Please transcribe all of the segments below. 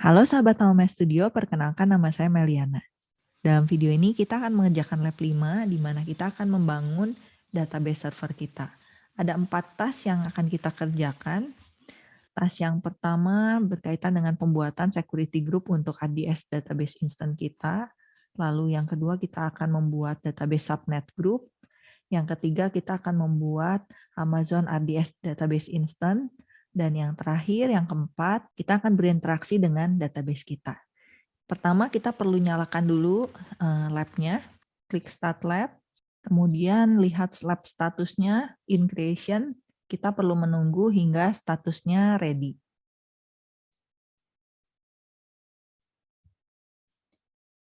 Halo sahabat Naume Studio, perkenalkan nama saya Meliana. Dalam video ini kita akan mengerjakan lab 5 di mana kita akan membangun database server kita. Ada empat tas yang akan kita kerjakan. Tas yang pertama berkaitan dengan pembuatan security group untuk ADS database instant kita. Lalu yang kedua kita akan membuat database subnet group. Yang ketiga kita akan membuat Amazon RDS database instant. Dan yang terakhir, yang keempat, kita akan berinteraksi dengan database kita. Pertama, kita perlu nyalakan dulu uh, lab-nya. Klik Start Lab. Kemudian lihat lab statusnya, in creation. Kita perlu menunggu hingga statusnya ready.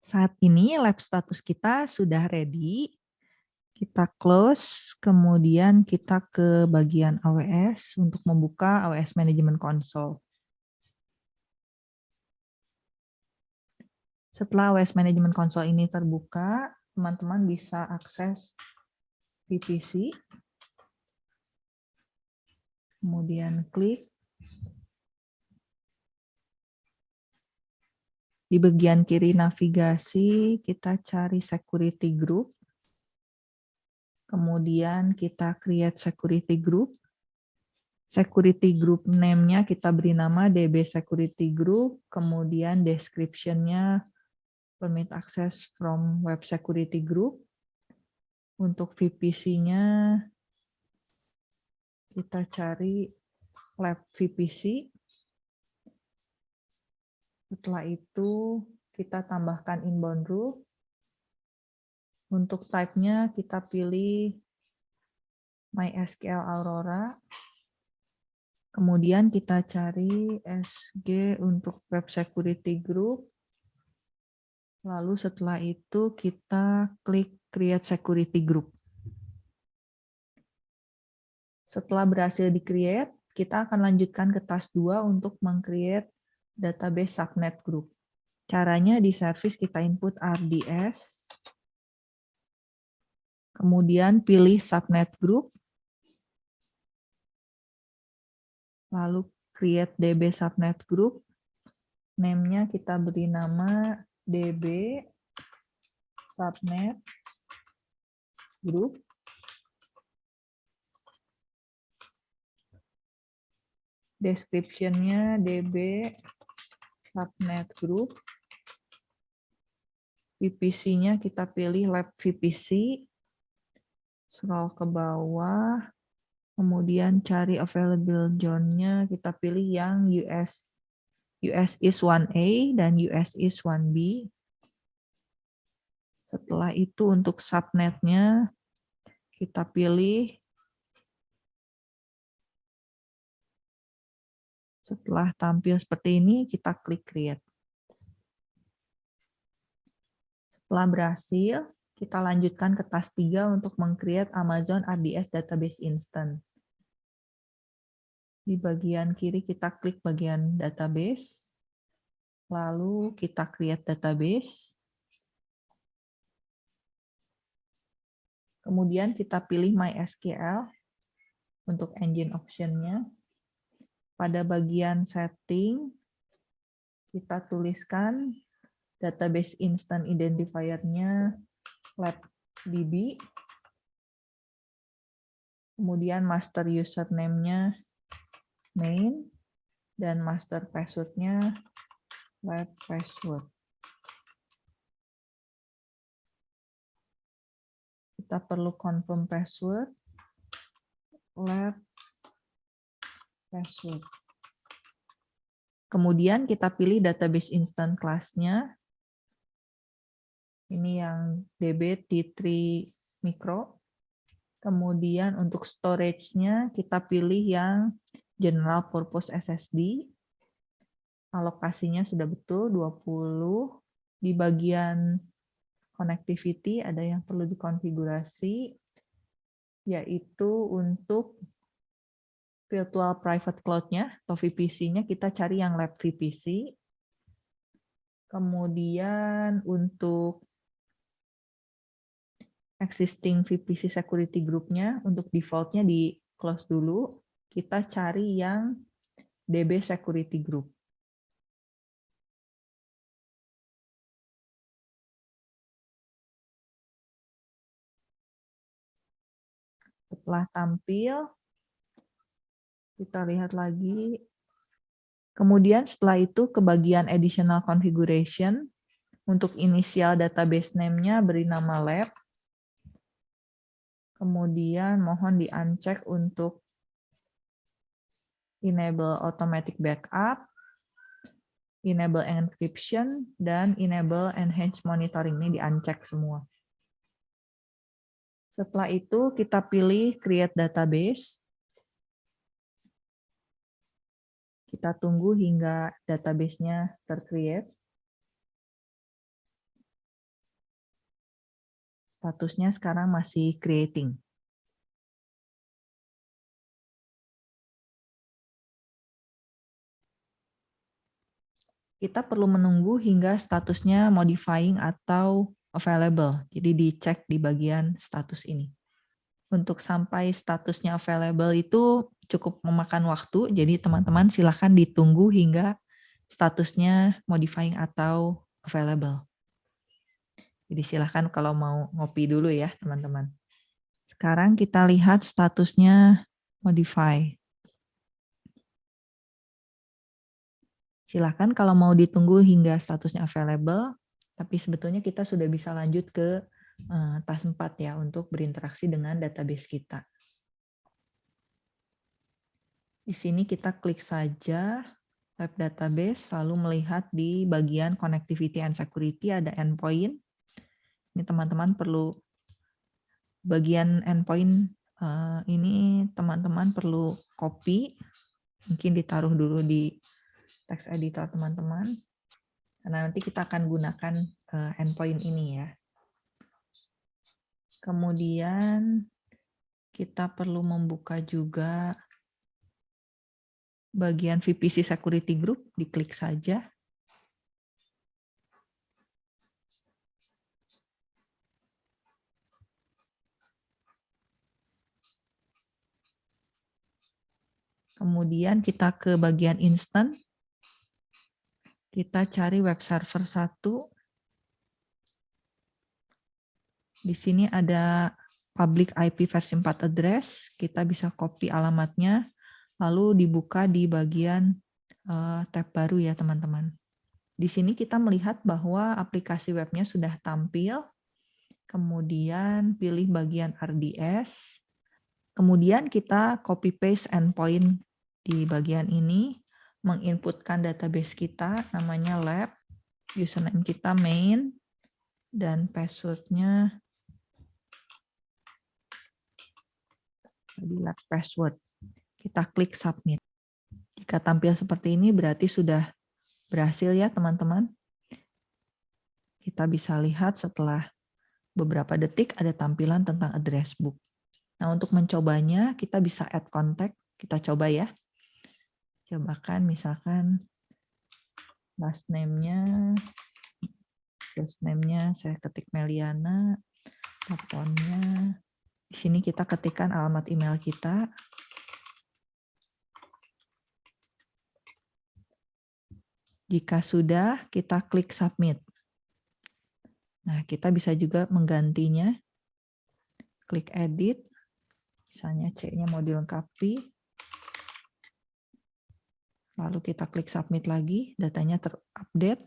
Saat ini lab status kita sudah ready kita close, kemudian kita ke bagian AWS untuk membuka AWS Management Console. Setelah AWS Management Console ini terbuka, teman-teman bisa akses VPC, kemudian klik. Di bagian kiri navigasi, kita cari security group, Kemudian kita create security group. Security group name-nya kita beri nama DB Security Group. Kemudian description-nya permit access from web security group. Untuk VPC-nya kita cari lab VPC. Setelah itu kita tambahkan inbound root. Untuk type-nya kita pilih MySQL Aurora. Kemudian kita cari SG untuk Web Security Group. Lalu setelah itu kita klik Create Security Group. Setelah berhasil di-create, kita akan lanjutkan ke task 2 untuk meng-create database subnet group. Caranya di service kita input RDS, Kemudian pilih subnet group. Lalu create DB subnet group. Name-nya kita beri nama DB subnet group. Description-nya DB subnet group. VPC-nya kita pilih lab VPC scroll ke bawah, kemudian cari available zone-nya, kita pilih yang US US is 1A dan US is 1B. Setelah itu untuk subnetnya kita pilih Setelah tampil seperti ini, kita klik create. Setelah berhasil, kita lanjutkan ke task 3 untuk meng-create Amazon RDS Database Instant. Di bagian kiri kita klik bagian database, lalu kita create database. Kemudian kita pilih MySQL untuk engine option-nya. Pada bagian setting, kita tuliskan database instant identifier-nya lab db kemudian master username-nya main dan master password-nya lab password. Kita perlu confirm password lab password. Kemudian kita pilih database instant class-nya ini yang DB T3 Micro. Kemudian untuk storage-nya kita pilih yang General Purpose SSD. Alokasinya sudah betul 20. Di bagian connectivity ada yang perlu dikonfigurasi, yaitu untuk virtual private cloud-nya atau VPC-nya kita cari yang lab VPC. Kemudian untuk existing VPC security group-nya untuk default-nya di close dulu. Kita cari yang DB security group. Setelah tampil, kita lihat lagi. Kemudian setelah itu ke bagian additional configuration. Untuk inisial database name-nya beri nama lab. Kemudian mohon di-uncheck untuk enable automatic backup, enable encryption, dan enable enhanced monitoring. Ini di-uncheck semua. Setelah itu kita pilih create database. Kita tunggu hingga database-nya tercreate. Statusnya sekarang masih creating. Kita perlu menunggu hingga statusnya modifying atau available. Jadi dicek di bagian status ini. Untuk sampai statusnya available itu cukup memakan waktu, jadi teman-teman silahkan ditunggu hingga statusnya modifying atau available. Jadi silahkan kalau mau ngopi dulu ya teman-teman. Sekarang kita lihat statusnya modify. Silahkan kalau mau ditunggu hingga statusnya available, tapi sebetulnya kita sudah bisa lanjut ke uh, tas 4 ya untuk berinteraksi dengan database kita. Di sini kita klik saja web database, lalu melihat di bagian connectivity and security ada endpoint. Ini teman-teman perlu bagian endpoint uh, ini teman-teman perlu copy, mungkin ditaruh dulu di text editor teman-teman. Karena nanti kita akan gunakan uh, endpoint ini ya. Kemudian kita perlu membuka juga bagian VPC Security Group, diklik saja. Kemudian kita ke bagian instant. Kita cari web server 1. Di sini ada public IP versi 4 address. Kita bisa copy alamatnya lalu dibuka di bagian uh, tab baru ya teman-teman. Di sini kita melihat bahwa aplikasi webnya sudah tampil, kemudian pilih bagian RDS, kemudian kita copy paste endpoint di bagian ini, menginputkan database kita, namanya lab, username kita main, dan passwordnya lab password kita klik submit. Jika tampil seperti ini berarti sudah berhasil ya teman-teman. Kita bisa lihat setelah beberapa detik ada tampilan tentang address book. Nah untuk mencobanya kita bisa add contact, kita coba ya. Cobakan misalkan last name-nya, first name-nya saya ketik Meliana, teleponnya. Di sini kita ketikkan alamat email kita, Jika sudah, kita klik submit. Nah, kita bisa juga menggantinya. Klik edit. Misalnya C-nya mau dilengkapi. Lalu kita klik submit lagi, datanya terupdate.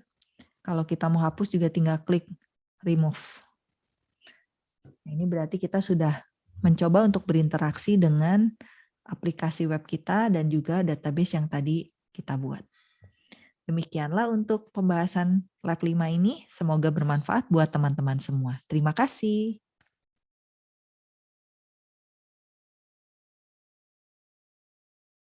Kalau kita mau hapus juga tinggal klik remove. Nah, ini berarti kita sudah mencoba untuk berinteraksi dengan aplikasi web kita dan juga database yang tadi kita buat. Demikianlah untuk pembahasan lab 5 ini. Semoga bermanfaat buat teman-teman semua. Terima kasih.